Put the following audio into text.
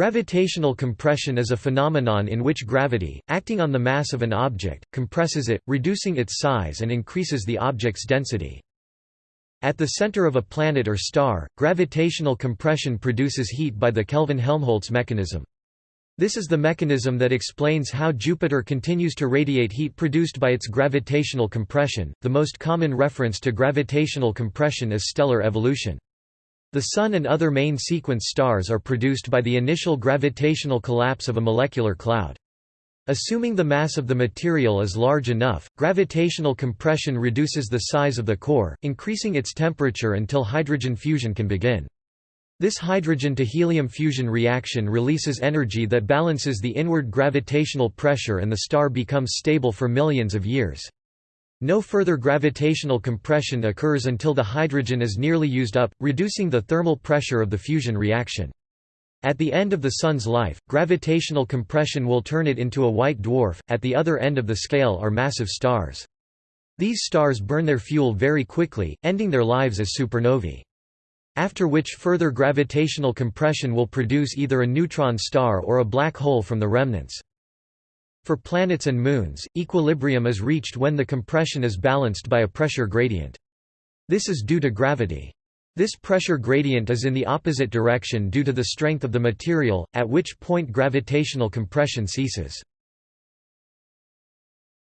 Gravitational compression is a phenomenon in which gravity, acting on the mass of an object, compresses it, reducing its size and increases the object's density. At the center of a planet or star, gravitational compression produces heat by the Kelvin-Helmholtz mechanism. This is the mechanism that explains how Jupiter continues to radiate heat produced by its gravitational compression. The most common reference to gravitational compression is stellar evolution. The Sun and other main sequence stars are produced by the initial gravitational collapse of a molecular cloud. Assuming the mass of the material is large enough, gravitational compression reduces the size of the core, increasing its temperature until hydrogen fusion can begin. This hydrogen to helium fusion reaction releases energy that balances the inward gravitational pressure and the star becomes stable for millions of years. No further gravitational compression occurs until the hydrogen is nearly used up, reducing the thermal pressure of the fusion reaction. At the end of the Sun's life, gravitational compression will turn it into a white dwarf. At the other end of the scale are massive stars. These stars burn their fuel very quickly, ending their lives as supernovae. After which further gravitational compression will produce either a neutron star or a black hole from the remnants. For planets and moons, equilibrium is reached when the compression is balanced by a pressure gradient. This is due to gravity. This pressure gradient is in the opposite direction due to the strength of the material, at which point gravitational compression ceases.